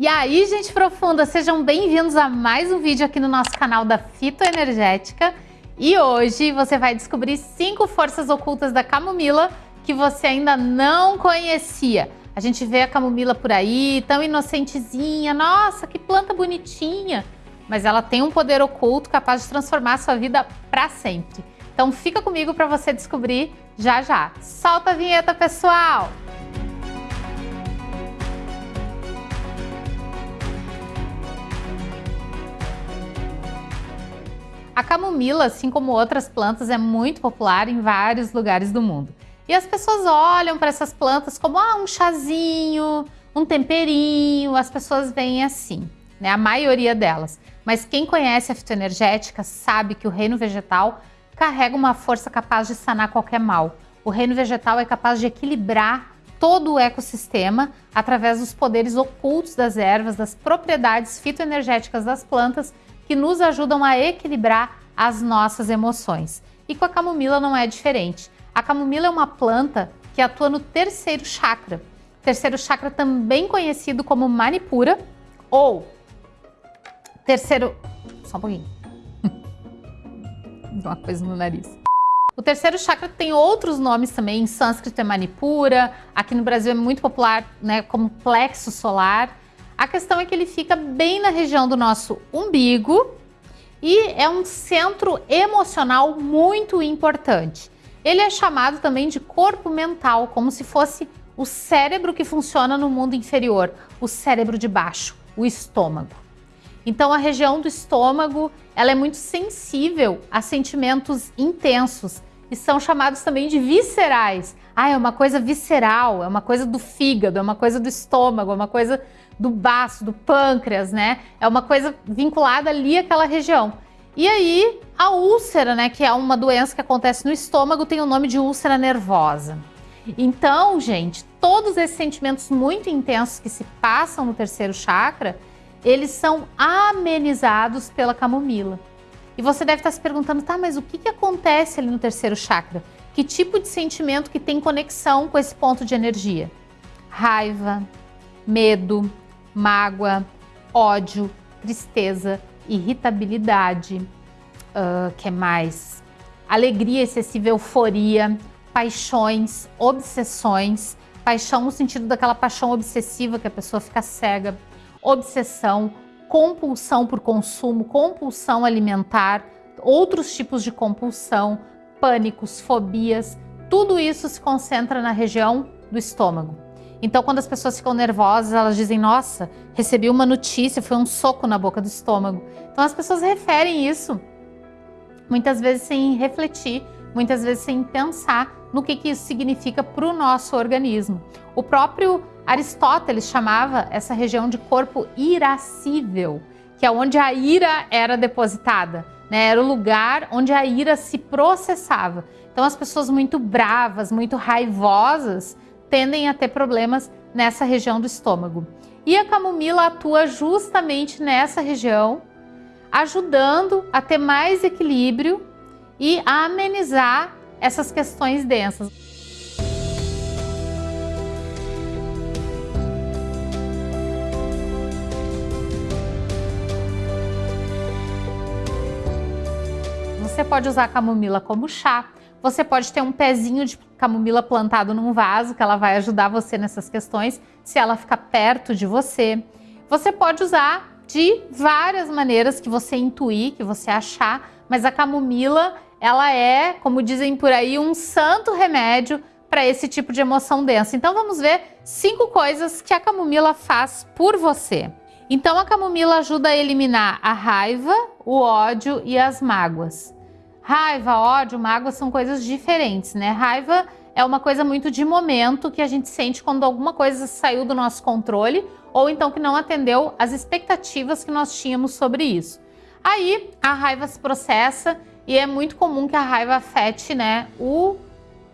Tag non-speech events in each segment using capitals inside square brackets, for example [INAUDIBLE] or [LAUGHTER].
E aí, gente profunda, sejam bem-vindos a mais um vídeo aqui no nosso canal da Fitoenergética. E hoje você vai descobrir cinco forças ocultas da camomila que você ainda não conhecia. A gente vê a camomila por aí, tão inocentezinha, nossa, que planta bonitinha. Mas ela tem um poder oculto capaz de transformar a sua vida para sempre. Então fica comigo para você descobrir já já. Solta a vinheta, pessoal! A camomila, assim como outras plantas, é muito popular em vários lugares do mundo. E as pessoas olham para essas plantas como ah, um chazinho, um temperinho, as pessoas veem assim, né? A maioria delas. Mas quem conhece a fitoenergética sabe que o reino vegetal carrega uma força capaz de sanar qualquer mal. O reino vegetal é capaz de equilibrar todo o ecossistema através dos poderes ocultos das ervas, das propriedades fitoenergéticas das plantas que nos ajudam a equilibrar as nossas emoções. E com a camomila não é diferente. A camomila é uma planta que atua no terceiro chakra. Terceiro chakra também conhecido como Manipura ou terceiro... Só um pouquinho. [LAUGHS] uma coisa no nariz. O terceiro chakra tem outros nomes também, em sânscrito é Manipura, aqui no Brasil é muito popular né, como plexo solar. A questão é que ele fica bem na região do nosso umbigo e é um centro emocional muito importante. Ele é chamado também de corpo mental, como se fosse o cérebro que funciona no mundo inferior, o cérebro de baixo, o estômago. Então a região do estômago, ela é muito sensível a sentimentos intensos e são chamados também de viscerais. Ah, é uma coisa visceral, é uma coisa do fígado, é uma coisa do estômago, é uma coisa do baço, do pâncreas, né? É uma coisa vinculada ali àquela região. E aí, a úlcera, né, que é uma doença que acontece no estômago, tem o nome de úlcera nervosa. Então, gente, todos esses sentimentos muito intensos que se passam no terceiro chakra, eles são amenizados pela camomila. E você deve estar se perguntando, tá, mas o que, que acontece ali no terceiro chakra? Que tipo de sentimento que tem conexão com esse ponto de energia? Raiva, medo, mágoa, ódio, tristeza, irritabilidade, uh, que mais? Alegria excessiva, euforia, paixões, obsessões, paixão no sentido daquela paixão obsessiva que a pessoa fica cega, obsessão, compulsão por consumo, compulsão alimentar, outros tipos de compulsão, pânicos, fobias, tudo isso se concentra na região do estômago. Então, quando as pessoas ficam nervosas, elas dizem, nossa, recebi uma notícia, foi um soco na boca do estômago. Então, as pessoas referem isso, muitas vezes sem refletir, muitas vezes sem pensar no que, que isso significa para o nosso organismo. O próprio Aristóteles chamava essa região de corpo irascível, que é onde a ira era depositada, né? era o lugar onde a ira se processava. Então, as pessoas muito bravas, muito raivosas, tendem a ter problemas nessa região do estômago. E a camomila atua justamente nessa região, ajudando a ter mais equilíbrio e a amenizar essas questões densas. Você pode usar a camomila como chá, você pode ter um pezinho de camomila plantado num vaso, que ela vai ajudar você nessas questões, se ela ficar perto de você. Você pode usar de várias maneiras que você intuir, que você achar, mas a camomila, ela é, como dizem por aí, um santo remédio para esse tipo de emoção densa. Então vamos ver cinco coisas que a camomila faz por você. Então a camomila ajuda a eliminar a raiva, o ódio e as mágoas. Raiva, ódio, mágoa são coisas diferentes, né? Raiva é uma coisa muito de momento que a gente sente quando alguma coisa saiu do nosso controle ou então que não atendeu às expectativas que nós tínhamos sobre isso. Aí a raiva se processa e é muito comum que a raiva afete né, o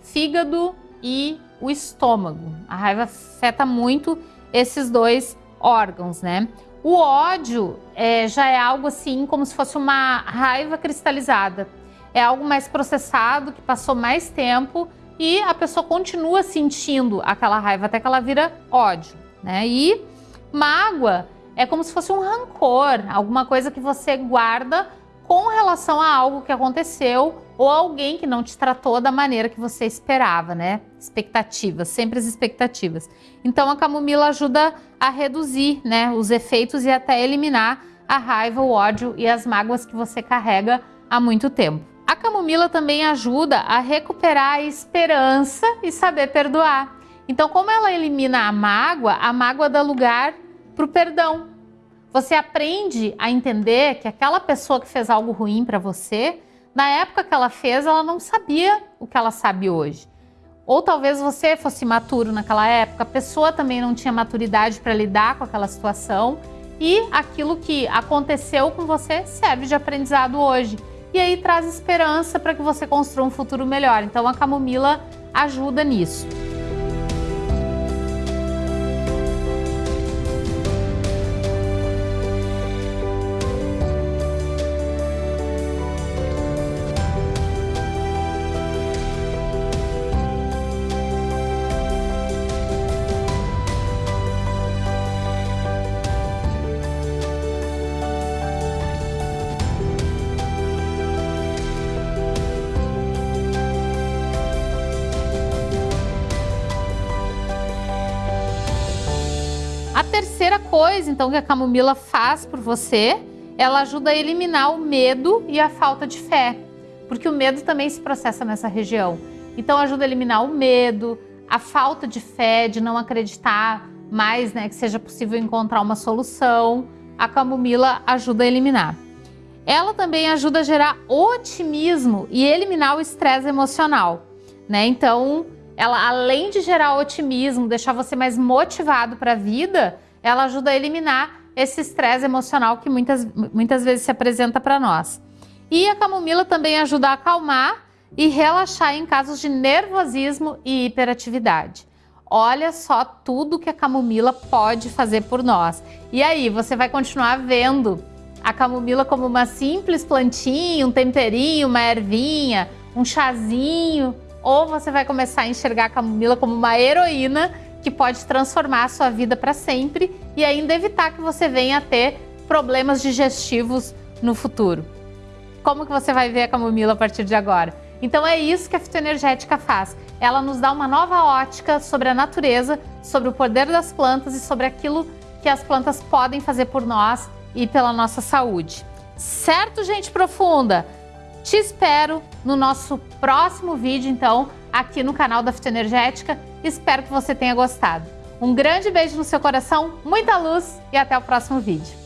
fígado e o estômago. A raiva afeta muito esses dois órgãos, né? O ódio é, já é algo assim como se fosse uma raiva cristalizada é algo mais processado, que passou mais tempo e a pessoa continua sentindo aquela raiva até que ela vira ódio, né? E mágoa é como se fosse um rancor, alguma coisa que você guarda com relação a algo que aconteceu ou alguém que não te tratou da maneira que você esperava, né? Expectativas, sempre as expectativas. Então a camomila ajuda a reduzir, né, os efeitos e até eliminar a raiva, o ódio e as mágoas que você carrega há muito tempo. Camomila também ajuda a recuperar a esperança e saber perdoar. Então, como ela elimina a mágoa, a mágoa dá lugar para o perdão. Você aprende a entender que aquela pessoa que fez algo ruim para você, na época que ela fez, ela não sabia o que ela sabe hoje. Ou talvez você fosse maturo naquela época, a pessoa também não tinha maturidade para lidar com aquela situação e aquilo que aconteceu com você serve de aprendizado hoje. E aí traz esperança para que você construa um futuro melhor. Então a camomila ajuda nisso. Terceira coisa, então, que a camomila faz por você, ela ajuda a eliminar o medo e a falta de fé, porque o medo também se processa nessa região. Então, ajuda a eliminar o medo, a falta de fé, de não acreditar mais, né, que seja possível encontrar uma solução. A camomila ajuda a eliminar. Ela também ajuda a gerar otimismo e eliminar o estresse emocional, né? Então, ela além de gerar otimismo, deixar você mais motivado para a vida, ela ajuda a eliminar esse estresse emocional que muitas, muitas vezes se apresenta para nós. E a camomila também ajuda a acalmar e relaxar em casos de nervosismo e hiperatividade. Olha só tudo que a camomila pode fazer por nós. E aí, você vai continuar vendo a camomila como uma simples plantinha, um temperinho, uma ervinha, um chazinho, ou você vai começar a enxergar a camomila como uma heroína que pode transformar a sua vida para sempre e ainda evitar que você venha a ter problemas digestivos no futuro. Como que você vai ver a camomila a partir de agora? Então é isso que a fitoenergética faz. Ela nos dá uma nova ótica sobre a natureza, sobre o poder das plantas e sobre aquilo que as plantas podem fazer por nós e pela nossa saúde. Certo, gente profunda? Te espero no nosso próximo vídeo, então, aqui no canal da Fitoenergética. Espero que você tenha gostado. Um grande beijo no seu coração, muita luz e até o próximo vídeo.